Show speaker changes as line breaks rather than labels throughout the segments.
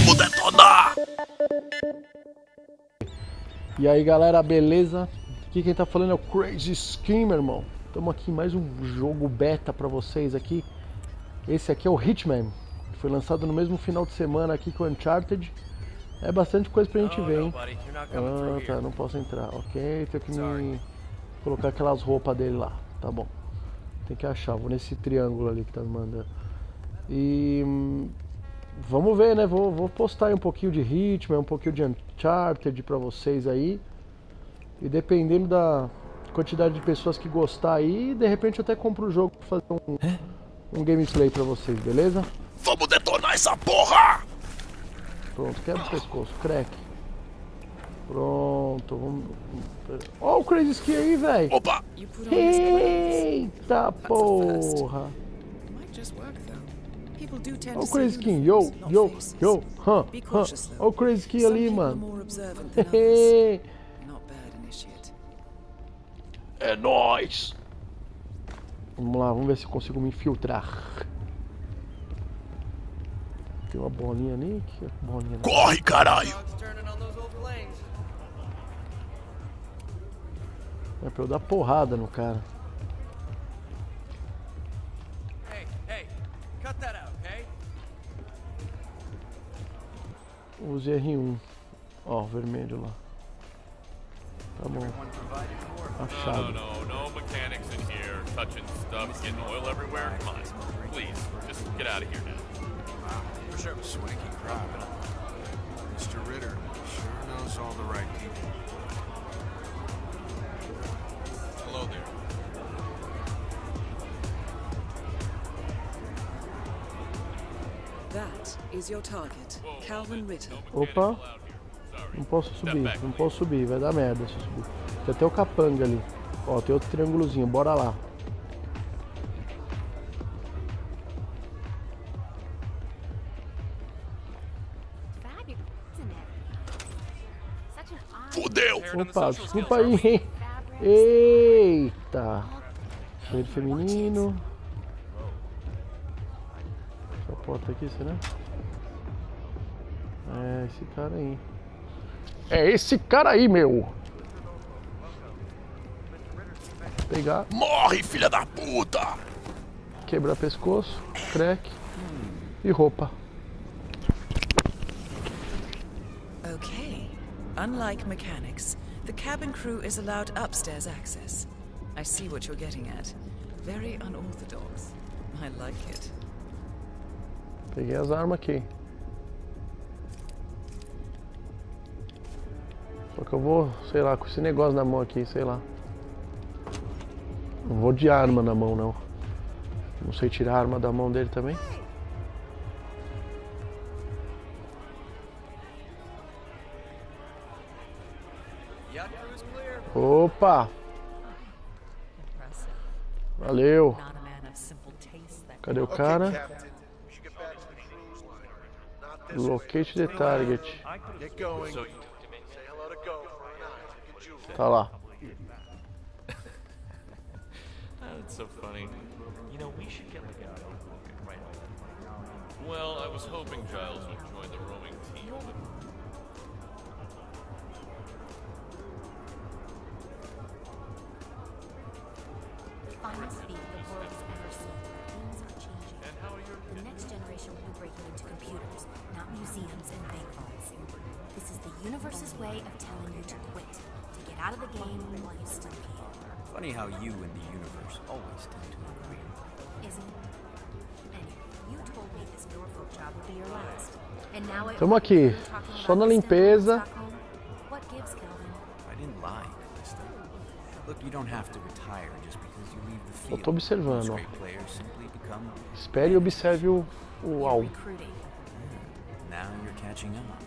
Vamos detonar!
E aí galera, beleza? Aqui quem tá falando é o Crazy Skin, meu irmão. Estamos aqui em mais um jogo beta pra vocês aqui. Esse aqui é o Hitman. que Foi lançado no mesmo final de semana aqui com o Uncharted. É bastante coisa pra gente ver, hein? Ah, tá, não posso entrar. Ok, tenho que me colocar aquelas roupas dele lá. Tá bom. Tem que achar, vou nesse triângulo ali que tá me mandando. E hum, vamos ver, né? Vou, vou postar aí um pouquinho de Hitman, um pouquinho de Uncharted pra vocês aí. E dependendo da quantidade de pessoas que gostar aí, de repente eu até compro o jogo pra fazer um, um gameplay pra vocês, beleza?
Vamos detonar essa porra!
Pronto, quebra o pescoço, crack. Pronto, vamos. Ó o Crazy Ski aí, velho!
Opa!
Eita porra!
To
o Crazy Skin, yo, yo, yo, hã, hã. Ó o Crazy
Some
ali, mano.
É nóis!
Vamos lá, vamos ver se eu consigo me infiltrar. Tem uma bolinha ali, que é bolinha ali.
Corre, caralho!
É pra eu dar porrada no cara. Use R1. Ó, vermelho lá. Tá bom.
No,
Achado.
no, no mechanics in here, touching stuff, getting oil everywhere. Come on, please, just get out of here now.
For sure.
Swanky crowd. Mr. Ritter sure knows all the right people.
Opa, não posso subir, não posso subir, vai dar merda se eu subir. Tem até o capanga ali. Ó, tem outro triângulozinho, bora lá.
Fudeu!
Opa, desculpa aí, hein? Eita! Banheiro feminino. Essa porta aqui, será? É, esse cara aí. É esse cara aí, meu! Pegar,
Morre, filha da puta!
quebrar pescoço, crack e roupa.
Okay. Unlike mechanics, the cabin crew is allowed upstairs access. I see what you're getting at. Very unorthodox. I like it.
Peguei as armas aqui. Só que eu vou, sei lá, com esse negócio na mão aqui, sei lá. Não vou de arma na mão, não. Não sei tirar a arma da mão dele também. Opa! Valeu! Cadê o cara? Locate the target. Tá lá.
That's so funny.
You know, we should get like a notebook and write all that.
Well, I was hoping Giles would join the rowing team, but
finest speed the world's ever seen. Things are changing. The next generation will be breaking into computers, not museums and bank vaults. This is the universe's way of telling you to quit, to get out of the game while you still can.
Funny how you and the universe always tend to agree.
Isn't it? Anyway, you told me this Norfolk job would be your last. And now I
Tamo aqui, só na limpeza.
What gives, Calvin?
I didn't lie, Calista. Look, you don't have to retire just because you leave the field.
tô observando, ó.
great players simply become
Espere e observe o, o alvo.
Now you're catching up.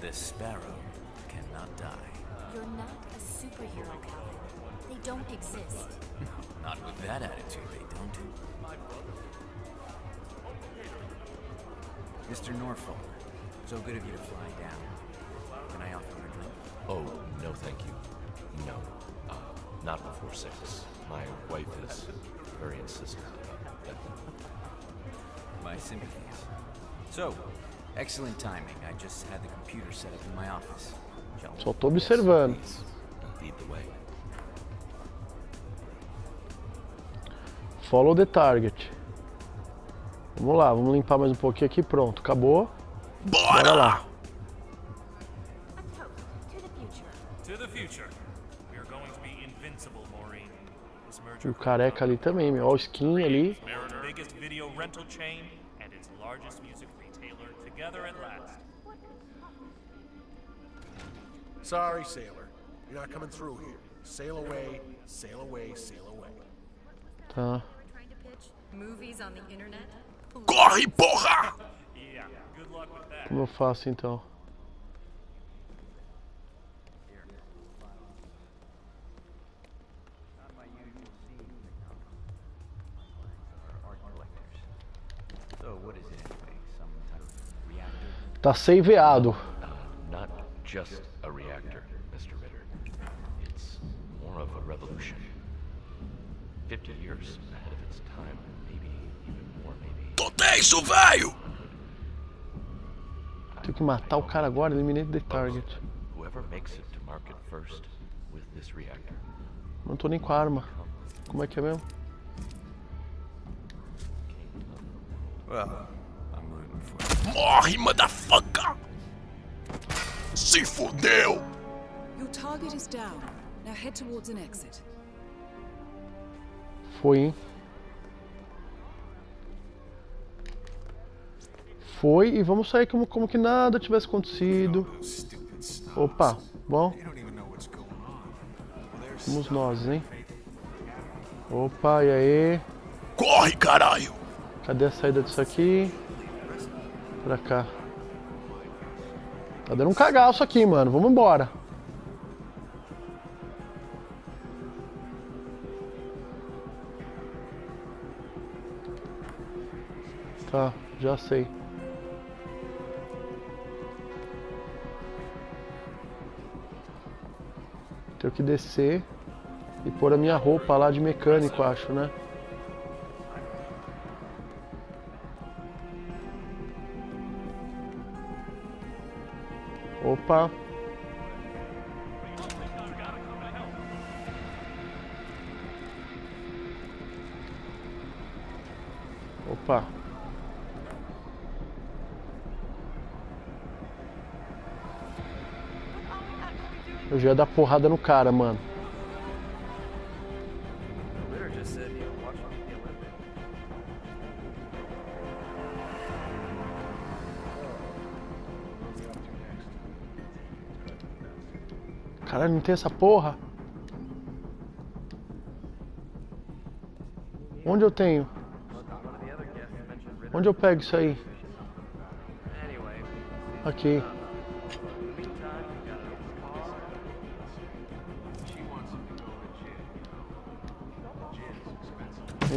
This sparrow cannot die.
You're not a superhero, Calvin. They don't exist.
Not with that attitude, they don't. Mr. Norfolk, so good of you to fly down. Can I offer you a drink?
Oh, no, thank you. No. Uh, not before six. My wife is very insistent about that.
My sympathies. So, Excellent timing. I just had the computer set up in my office.
Só tô observando. Follow the target. Vamos lá, vamos limpar mais um pouquinho aqui. Pronto, acabou. Bora
Bora!
lá.
A toast to the future.
To the future. We are going to be invincible, Maureen. This
E o careca ali também, meu. Ó, o skin ali.
biggest video rental chain and its largest music retailer together at last.
Sorry, sailor. You're not coming through here. Sail away, sail away, sail away.
Tá.
Corre, porra!
Como eu faço então?
So what is it anyway? Some type of reactor?
Tá saveado.
Uh, not just
Tô tenso, velho!
Tenho que matar o cara agora, eliminate the target.
Whoever makes it to market first with this reactor
Não tô nem com a arma. Como é que é mesmo?
Morre, motherfucker! Se fudeu!
Your target is down. Now head towards an exit.
Foi, hein? Foi e vamos sair como, como que nada tivesse acontecido. Opa, bom, somos nós, hein? Opa, e aí?
Corre, caralho!
Cadê a saída disso aqui? Pra cá. Tá dando um cagaço aqui, mano. Vamos embora. Tá, já sei. Tenho que descer e pôr a minha roupa lá de mecânico, acho, né? Opa. Opa. Eu já ia dar porrada no cara, mano. Caralho, não tem essa porra? Onde eu tenho? Onde eu pego isso aí? Aqui.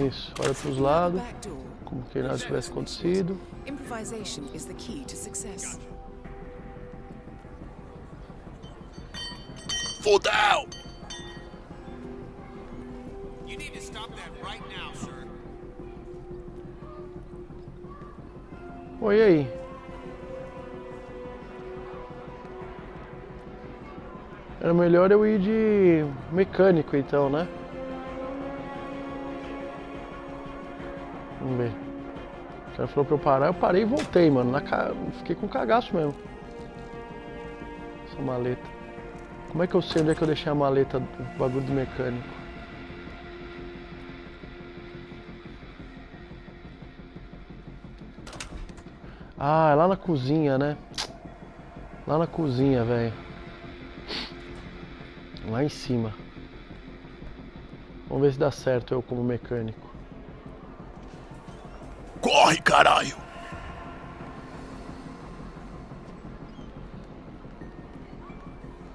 Isso, olha pros lados,
Back door.
como que nada tivesse acontecido.
Improvisation is the key to success.
Fudeu!
You need to stop that right now, sir.
Oi, aí? Era melhor eu ir de mecânico então, né? Cara falou pra eu parar, eu parei e voltei, mano. Na ca... Fiquei com cagaço mesmo. Essa maleta. Como é que eu sei onde é que eu deixei a maleta do bagulho do mecânico? Ah, é lá na cozinha, né? Lá na cozinha, velho. Lá em cima. Vamos ver se dá certo eu como mecânico.
Corre, caralho!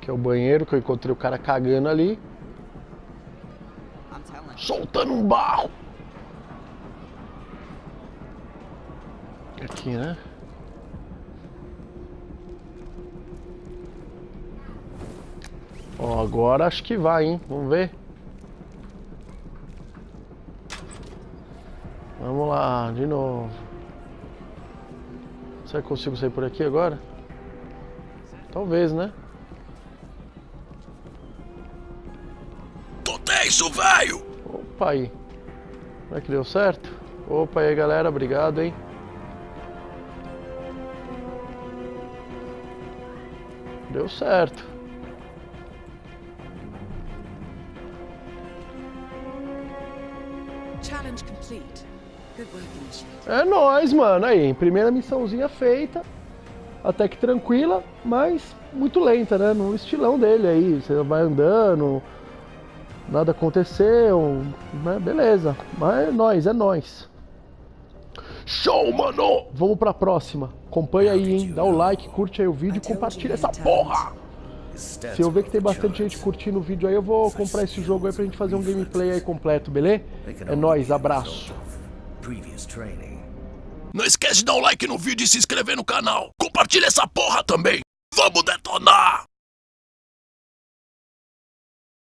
Que é o banheiro que eu encontrei o cara cagando ali. Soltando um barro. Aqui, né? Ó, agora acho que vai, hein? Vamos ver. Vamos lá, de novo. Será que consigo sair por aqui agora? Talvez, né?
Tô tenso, velho!
Opa aí. Será que deu certo? Opa aí, galera. Obrigado, hein? Deu certo.
Challenge complete.
É nóis, mano. Aí, primeira missãozinha feita. Até que tranquila, mas muito lenta, né? No estilão dele aí. Você vai andando, nada aconteceu, né? Beleza. Mas é nóis, é nóis.
Show, mano!
Vamos pra próxima. Acompanha aí, hein? Dá o like, curte aí o vídeo e compartilha essa porra! Se eu ver que tem bastante gente curtindo o vídeo aí, eu vou comprar esse jogo aí pra gente fazer um gameplay aí completo, beleza? É nóis, abraço.
Não esquece de dar um like no vídeo e se inscrever no canal. Compartilha essa porra também. Vamos detonar!